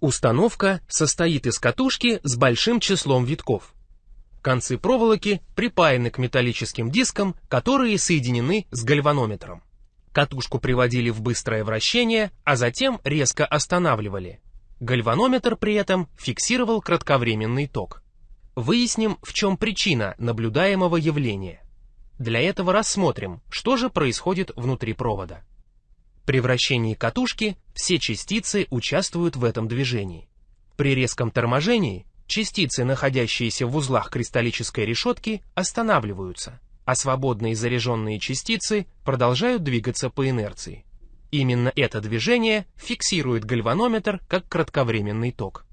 Установка состоит из катушки с большим числом витков. Концы проволоки припаяны к металлическим дискам, которые соединены с гальванометром. Катушку приводили в быстрое вращение, а затем резко останавливали. Гальванометр при этом фиксировал кратковременный ток. Выясним, в чем причина наблюдаемого явления. Для этого рассмотрим, что же происходит внутри провода. При вращении катушки все частицы участвуют в этом движении. При резком торможении частицы, находящиеся в узлах кристаллической решетки, останавливаются, а свободные заряженные частицы продолжают двигаться по инерции. Именно это движение фиксирует гальванометр как кратковременный ток.